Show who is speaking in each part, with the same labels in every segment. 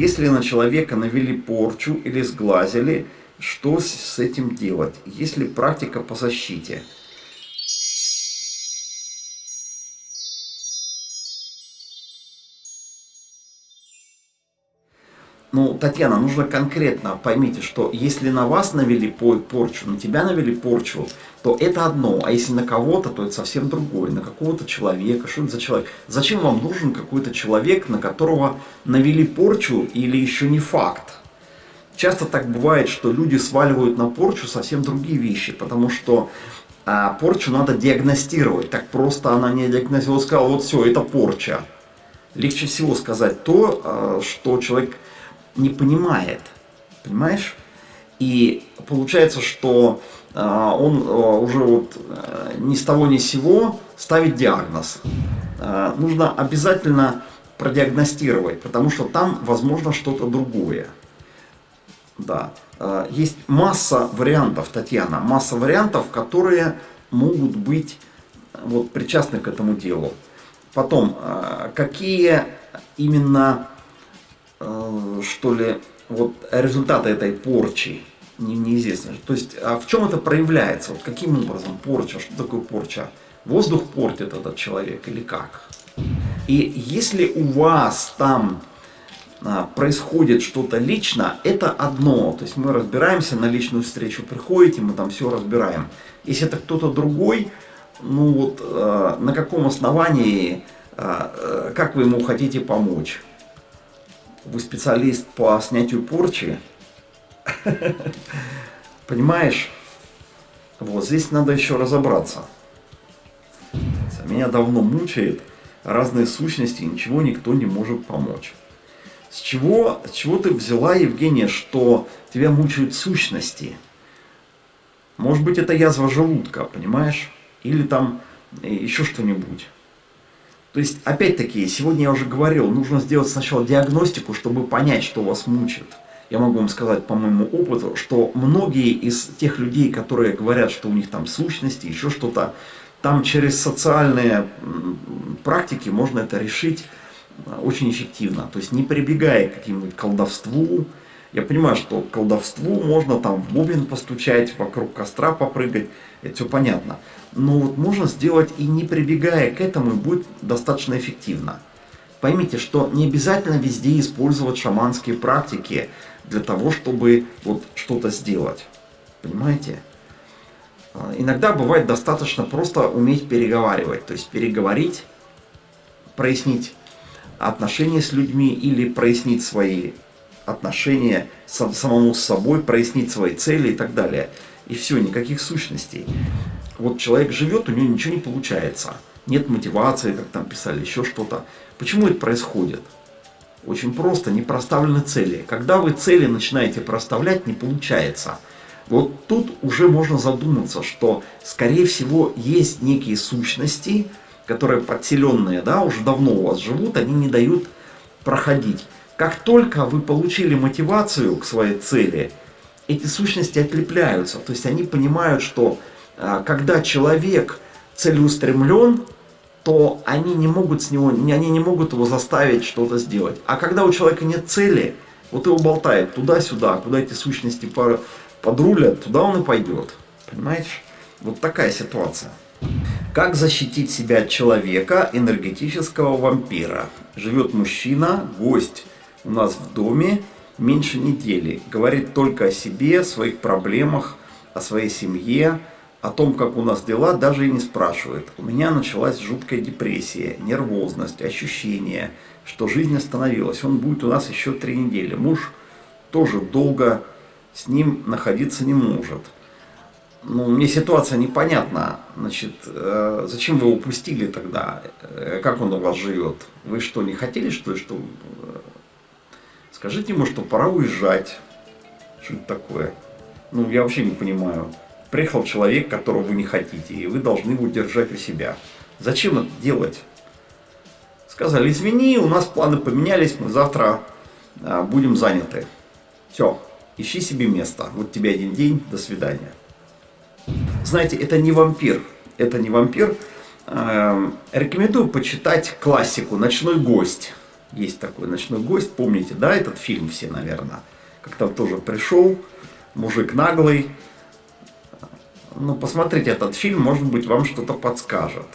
Speaker 1: Если на человека навели порчу или сглазили, что с этим делать? Есть ли практика по защите? Ну, Татьяна, нужно конкретно поймите, что если на вас навели порчу, на тебя навели порчу, то это одно, а если на кого-то, то это совсем другое, на какого-то человека, что это за человек? Зачем вам нужен какой-то человек, на которого навели порчу или еще не факт? Часто так бывает, что люди сваливают на порчу совсем другие вещи, потому что а, порчу надо диагностировать, так просто она не диагностировала, сказала, вот все, это порча. Легче всего сказать то, а, что человек не понимает. Понимаешь? И получается, что э, он э, уже вот э, ни с того ни с сего ставит диагноз. Э, нужно обязательно продиагностировать, потому что там возможно что-то другое. Да. Э, есть масса вариантов, Татьяна, масса вариантов, которые могут быть вот, причастны к этому делу. Потом, э, какие именно Э, что ли, вот результаты этой порчи не, неизвестно. То есть, а в чем это проявляется? Вот каким образом порча? Что такое порча? Воздух портит этот человек или как? И если у вас там а, происходит что-то лично, это одно. То есть мы разбираемся, на личную встречу приходите, мы там все разбираем. Если это кто-то другой, ну вот э, на каком основании, э, как вы ему хотите помочь? Вы специалист по снятию порчи, понимаешь, вот здесь надо еще разобраться. Меня давно мучает разные сущности, ничего никто не может помочь. С чего, с чего ты взяла, Евгения, что тебя мучают сущности? Может быть, это язва желудка, понимаешь? Или там еще что-нибудь. То есть, опять-таки, сегодня я уже говорил, нужно сделать сначала диагностику, чтобы понять, что вас мучит. Я могу вам сказать по моему опыту, что многие из тех людей, которые говорят, что у них там сущности, еще что-то, там через социальные практики можно это решить э, очень эффективно. То есть не прибегая к какому-нибудь колдовству. Я понимаю, что колдовству можно там в бубен постучать, вокруг костра попрыгать, это все понятно но вот можно сделать и не прибегая к этому, и будет достаточно эффективно. Поймите, что не обязательно везде использовать шаманские практики для того, чтобы вот что-то сделать. Понимаете? А, иногда бывает достаточно просто уметь переговаривать, то есть переговорить, прояснить отношения с людьми или прояснить свои отношения самому с собой, прояснить свои цели и так далее. И все, никаких сущностей вот человек живет, у него ничего не получается. Нет мотивации, как там писали, еще что-то. Почему это происходит? Очень просто, не проставлены цели. Когда вы цели начинаете проставлять, не получается. Вот тут уже можно задуматься, что, скорее всего, есть некие сущности, которые подселенные, да, уже давно у вас живут, они не дают проходить. Как только вы получили мотивацию к своей цели, эти сущности отлепляются. То есть они понимают, что а, когда человек целеустремлен, то они не могут с него, они не могут его заставить что-то сделать. А когда у человека нет цели, вот его болтает туда-сюда, куда эти сущности подрулят, туда он и пойдет. Понимаешь? Вот такая ситуация. Как защитить себя от человека, энергетического вампира? Живет мужчина, гость у нас в доме, меньше недели. Говорит только о себе, своих проблемах, о своей семье, о том, как у нас дела, даже и не спрашивает. У меня началась жуткая депрессия, нервозность, ощущение, что жизнь остановилась. Он будет у нас еще три недели. Муж тоже долго с ним находиться не может. Ну, мне ситуация непонятна. Значит, э, зачем вы упустили тогда? Э, как он у вас живет? Вы что, не хотели, что что... Э, скажите ему, что пора уезжать. Что это такое? Ну, я вообще не понимаю приехал человек, которого вы не хотите, и вы должны его держать у себя. Зачем это делать? Сказали, извини, у нас планы поменялись, мы завтра а, будем заняты. Все, ищи себе место. Вот тебе один день, до свидания. Знаете, это не вампир. Это не вампир. Э, рекомендую почитать классику «Ночной гость». Есть такой ночной гость, помните, да, этот фильм все, наверное. Как-то тоже пришел, мужик наглый. Ну, посмотрите этот фильм, может быть, вам что-то подскажет.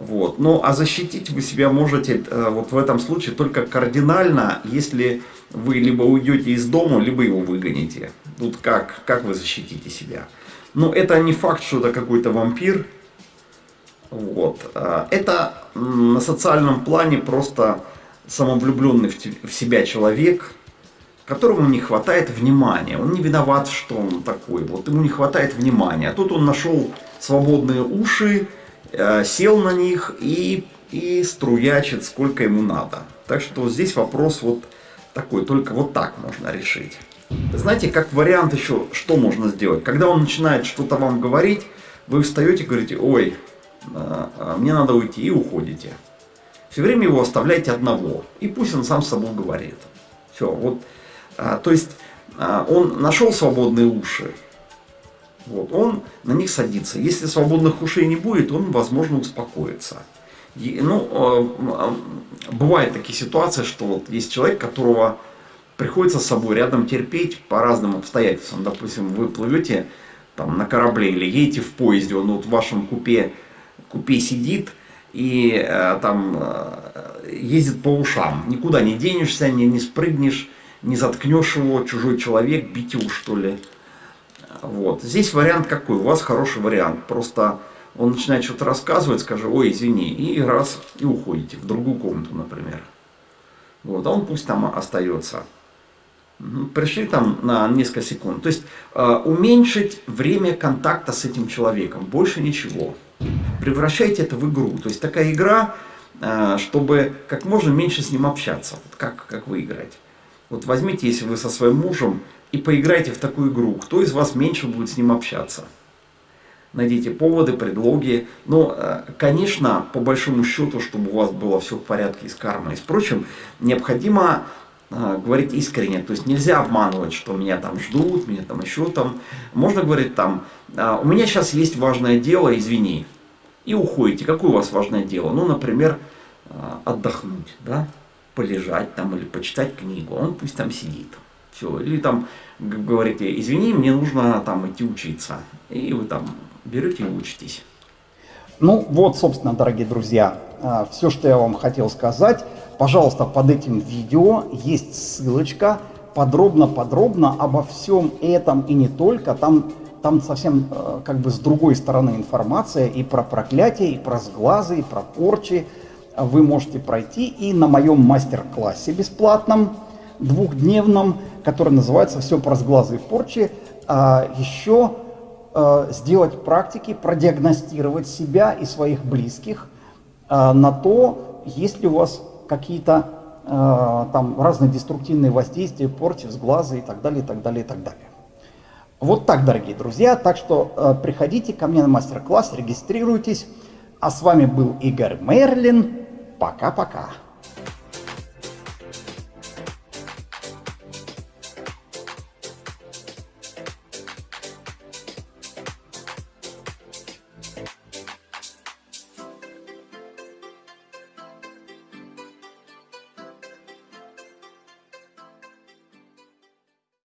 Speaker 1: Вот. Ну, а защитить вы себя можете э, вот в этом случае только кардинально, если вы либо уйдете из дома, либо его выгоните. Тут как, как вы защитите себя? Ну, это не факт, что это какой-то вампир. Вот. Э, это на социальном плане просто самовлюбленный в себя человек, которому не хватает внимания. Он не виноват, что он такой. Вот ему не хватает внимания. А тут он нашел свободные уши, Э, сел на них и, и струячит сколько ему надо. Так что здесь вопрос вот такой, только вот так можно решить. Знаете, как вариант еще, что можно сделать? Когда он начинает что-то вам говорить, вы встаете и говорите, ой, мне надо уйти, и уходите. Все время его оставляйте одного, и пусть он сам с собой говорит. Все, вот, то есть он нашел свободные уши, вот, он на них садится. Если свободных ушей не будет, он, возможно, успокоится. И, ну, э, бывают такие ситуации, что вот есть человек, которого приходится с собой рядом терпеть по разным обстоятельствам. Допустим, вы плывете там, на корабле или едете в поезде, он вот в вашем купе, купе сидит и э, там э, ездит по ушам. Никуда не денешься, не, не спрыгнешь, не заткнешь его, чужой человек, бить его что ли. Вот. Здесь вариант какой? У вас хороший вариант. Просто он начинает что-то рассказывать, скажет, ой, извини, и раз, и уходите в другую комнату, например. Вот, а он пусть там остается. Пришли там на несколько секунд. То есть э, уменьшить время контакта с этим человеком. Больше ничего. Превращайте это в игру. То есть такая игра, э, чтобы как можно меньше с ним общаться. Вот как, как вы играете. Вот возьмите, если вы со своим мужем и поиграйте в такую игру. Кто из вас меньше будет с ним общаться? Найдите поводы, предлоги. Но, э, конечно, по большому счету, чтобы у вас было все в порядке с кармой. Впрочем, необходимо э, говорить искренне. То есть нельзя обманывать, что меня там ждут, меня там еще там. Можно говорить там, «А, у меня сейчас есть важное дело, извини. И уходите. Какое у вас важное дело? Ну, например, э, отдохнуть, да? полежать там или почитать книгу. Он пусть там сидит. Все. Или там говорите, извини, мне нужно там идти учиться. И вы там берете и учитесь.
Speaker 2: Ну вот, собственно, дорогие друзья, а, все, что я вам хотел сказать. Пожалуйста, под этим видео есть ссылочка подробно-подробно обо всем этом и не только. Там, там совсем э, как бы с другой стороны информация и про проклятие, и про сглазы, и про порчи. Вы можете пройти и на моем мастер-классе бесплатном, двухдневном, который называется «Все про сглазы и порчи», а еще а, сделать практики, продиагностировать себя и своих близких а, на то, есть ли у вас какие-то там разные деструктивные воздействия, порчи, сглазы и так далее, и так далее, и так далее. Вот так, дорогие друзья. Так что приходите ко мне на мастер-класс, регистрируйтесь. А с вами был Игорь Мерлин. Пока-пока.